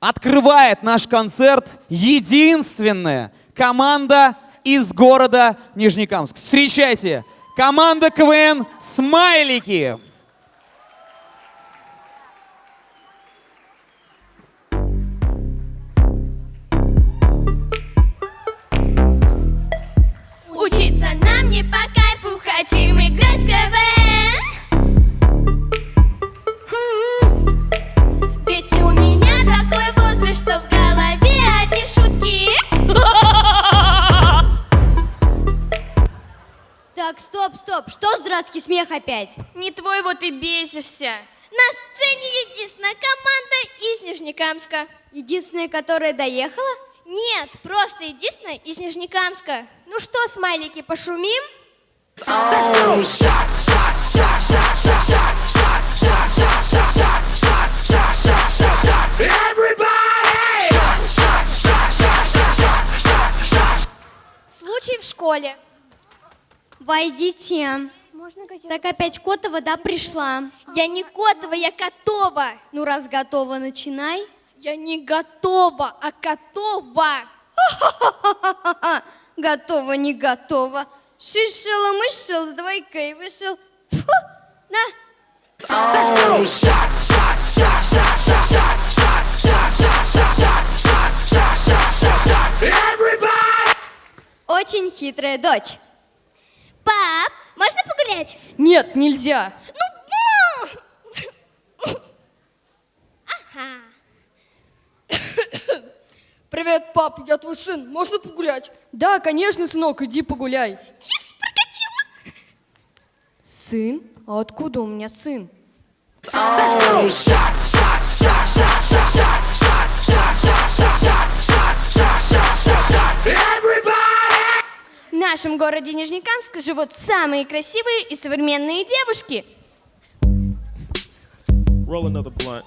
открывает наш концерт единственная команда из города Нижнекамск. Встречайте, команда КВН «Смайлики». Так, стоп, стоп, что за дурацкий смех опять? Не твой вот и бесишься На сцене единственная команда из Нижнекамска Единственная, которая доехала? Нет, просто единственная из Нижнекамска Ну что, смайлики, пошумим? Случай в школе Войдите. Так опять Котова, да, пришла? Я не Котова, я Котова Ну, раз готова, начинай. Я не готова, а Котова готова, не готова. Шишел, мышел, с двойкой вышел. Фу, на. Очень хитрая дочь. Пап, можно погулять? Нет, нельзя. Ну, Ага. Привет, пап, я твой сын, можно погулять? Да, конечно, сынок, иди погуляй. Yes, прокатила. Сын? А откуда у меня сын? В нашем городе Нижнекамск живут самые красивые и современные девушки. Roll another blunt.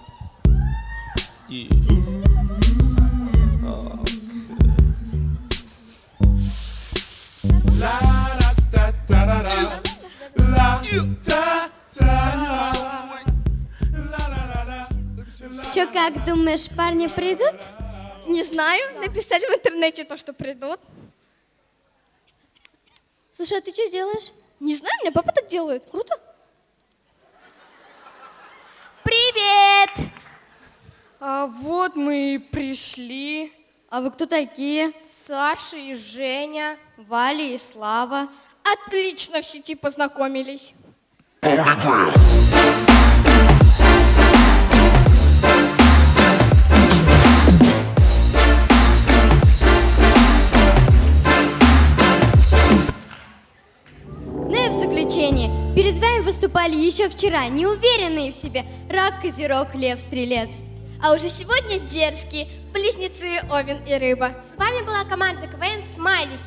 Yeah. Че, как думаешь, парни придут? Не знаю, написали в интернете то, что придут. Слушай, а ты что делаешь? Не знаю, у меня папа так делает. Круто. Привет! А вот мы и пришли. А вы кто такие? Саша и Женя. Валя и Слава. Отлично в сети познакомились. Заключение. Перед вами выступали еще вчера неуверенные в себе рак, козерог, лев, стрелец. А уже сегодня дерзкие близнецы Овен и Рыба. С вами была команда КВН «Смайлики».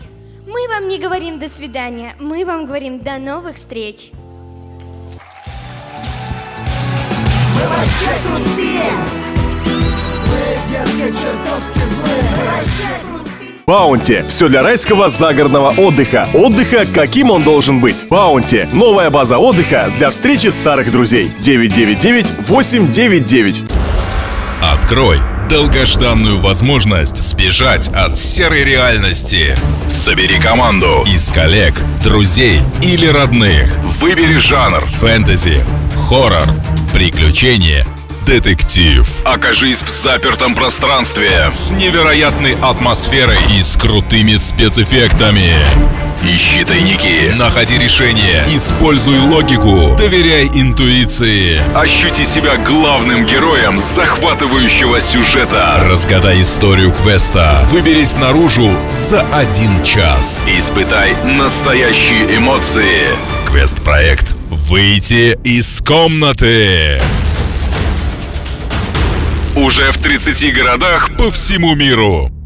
Мы вам не говорим до свидания, мы вам говорим до новых встреч. Баунти. Все для райского загородного отдыха. Отдыха, каким он должен быть. Баунти. Новая база отдыха для встречи старых друзей. 999-899. Открой долгожданную возможность сбежать от серой реальности. Собери команду из коллег, друзей или родных. Выбери жанр фэнтези, хоррор, приключения, детектив. Окажись в запертом пространстве с невероятной атмосферой и с крутыми спецэффектами. Ищи тайники, находи решения, используй логику, доверяй интуиции. Ощути себя главным героем захватывающего сюжета. Разгадай историю квеста. Выберись наружу за один час. Испытай настоящие эмоции. Квест-проект «Выйти из комнаты». Уже в 30 городах по всему миру.